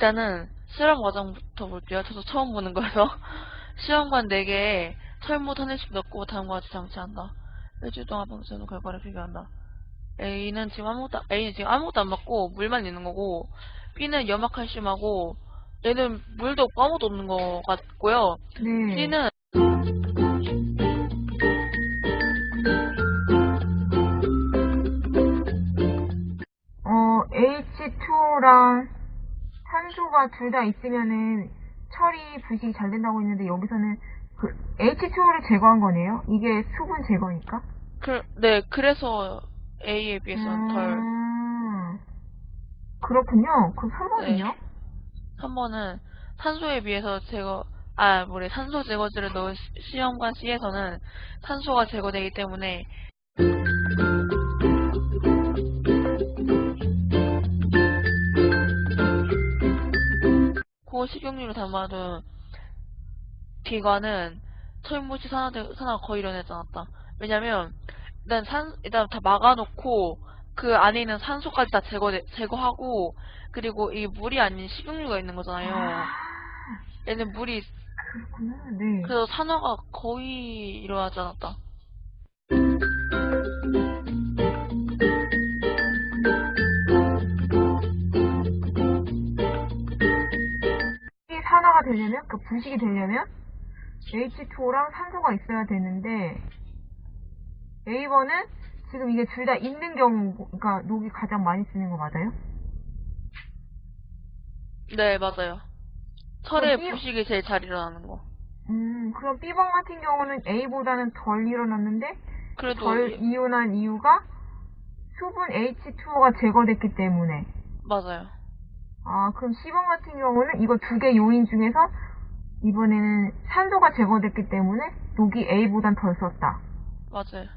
일단은 실험 과정부터 볼게요. 저도 처음 보는 거여서. 시험관 4개에 철못 한 일씩 넣고 다음과 같이 장치한다. 일주일 동안 방치하는 결과를 비교한다. A는 지금 아무것도, A는 지금 아무것도 안 맞고 물만 있는 거고, B는 염화 칼슘하고, 얘는 물도 없고 아무것도 없는 거 같고요. 네. C는 어, H2랑 산소가 둘 다 있으면은 처리 부식이 잘 된다고 했는데 여기서는 그 H2를 제거한 거네요? 이게 수분 제거니까? 그, 네, 그래서 A에 비해서는 덜. 음, 그렇군요. 그럼 3번은요? 네. 3번은 산소에 비해서 제거, 아, 뭐래, 산소 제거제를 넣은 시- 시험관 C에서는 산소가 제거되기 때문에 고 식용유로 담아둔 기관은 철무시 산화, 산화가 거의 일어나지 않았다. 왜냐면, 일단 산, 일단 다 막아놓고, 그 안에 있는 산소까지 다 제거, 제거하고, 그리고 이 물이 아닌 식용유가 있는 거잖아요. 아, 얘는 물이, 그렇구나. 네. 그래서 산화가 거의 일어나지 않았다. 되려면, 그 부식이 되려면 H2랑 산소가 있어야 되는데 A번은 지금 이게 둘 다 있는 경우, 그러니까 녹이 가장 많이 쓰는 거 맞아요? 네, 맞아요. 철의 이- 부식이 제일 잘 일어나는 거. 음, 그럼 B번 같은 경우는 A보다는 덜 일어났는데 그래도, 덜 이온한 이유가 수분 H2가 제거됐기 때문에 맞아요. 아, 그럼 C번 같은 경우는 이거 두 개 요인 중에서 이번에는 산소가 제거됐기 때문에 녹이 A보단 덜 썼다. 맞아요.